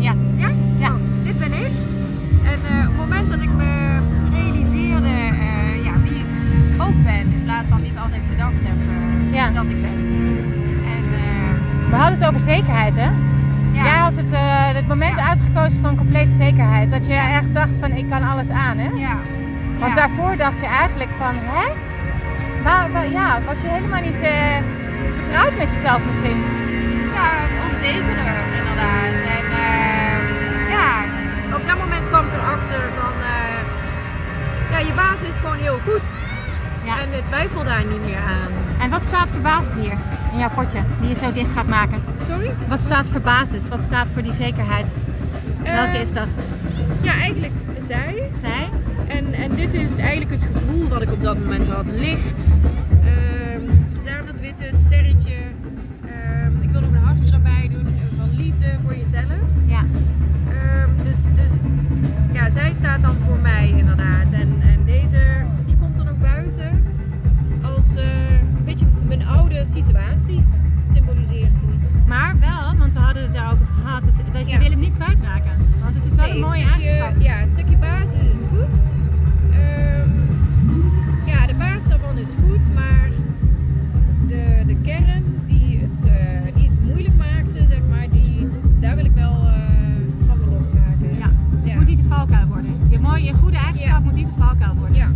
ja. Ja? Ja. Oh, dit ben ik. En eh, op het moment dat ik me realiseerde eh, ja, wie ik ook ben, in plaats van wie ik altijd gedacht heb eh, Ja. dat ik ben. En We hadden het over zekerheid, hè? ja, Jij had het, het moment Ja. uitgekozen van complete zekerheid. Dat je echt dacht van ik kan alles aan, hè? ja, Want daarvoor dacht je eigenlijk van, hè? Waar, waar- ja, was je helemaal niet vertrouwd met jezelf misschien? ja, onzekerder basis is gewoon heel goed. Ja. En twijfel daar niet meer aan. En wat staat voor basis hier in jouw potje, die je zo dicht gaat maken? Sorry? Wat staat voor basis? Wat staat voor die zekerheid? Welke Eh, is dat? Ja, eigenlijk zij. Zij? En, en dit is eigenlijk het gevoel wat ik op dat moment had. Licht, ehm samen dat witte, het sterretje. Ehm, ik wil nog een hartje erbij doen eh, van liefde voor jezelf. Ja. Ehm, dus, dus ja, zij staat dan situatie symboliseert hij. Maar wel, want we hadden het daarover gehad, dus dat je ja. wil hem niet kwijtraken. Want het is wel een mooie eigenschap. Ja, een stukje basis is goed. Um, ja, de basis daarvan is goed, maar de, de kern die het, eh, iets moeilijk maakte, zeg maar, die, daar wil ik wel uh, van losraken. Ja, het moet niet de valkuil worden. Je, mooie, je goede eigenschap moet niet de valkuil worden. Ja.